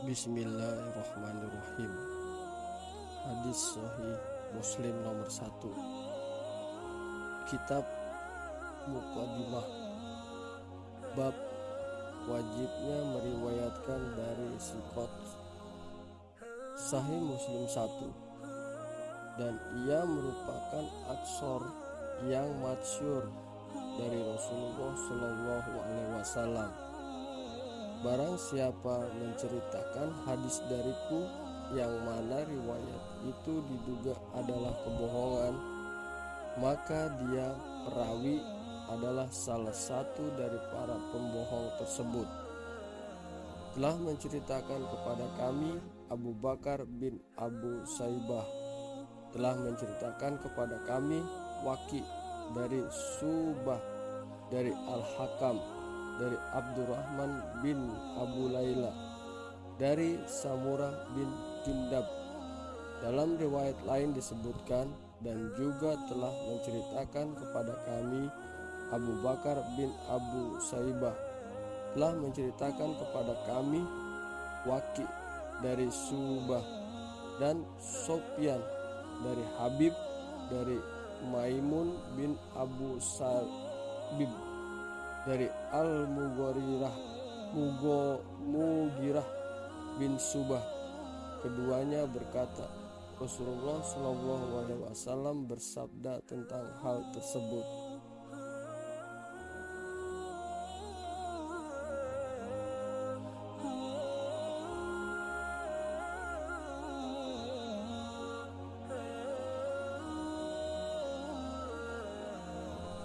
Bismillahirrahmanirrahim. Hadis Sahih Muslim nomor 1 Kitab Muqaddimah. Bab Wajibnya meriwayatkan dari Sikot Sahih Muslim 1 Dan ia merupakan aksor yang masyur dari Rasulullah Shallallahu Alaihi Wasallam Barang siapa menceritakan hadis dariku yang mana riwayat itu diduga adalah kebohongan, maka dia perawi adalah salah satu dari para pembohong tersebut. Telah menceritakan kepada kami Abu Bakar bin Abu Saibah telah menceritakan kepada kami Waki dari Subah dari Al-Hakam dari Abdurrahman bin Abu Laila dari Samurah bin Jundab. Dalam riwayat lain disebutkan dan juga telah menceritakan kepada kami Abu Bakar bin Abu Saibah telah menceritakan kepada kami Waki dari Subah dan Sofyan dari Habib dari Maimun bin Abu Sabib dari Al-Mugharirah Mugo Mugirah bin Subah. Keduanya berkata Rasulullah Shallallahu Alaihi Wasallam bersabda tentang hal tersebut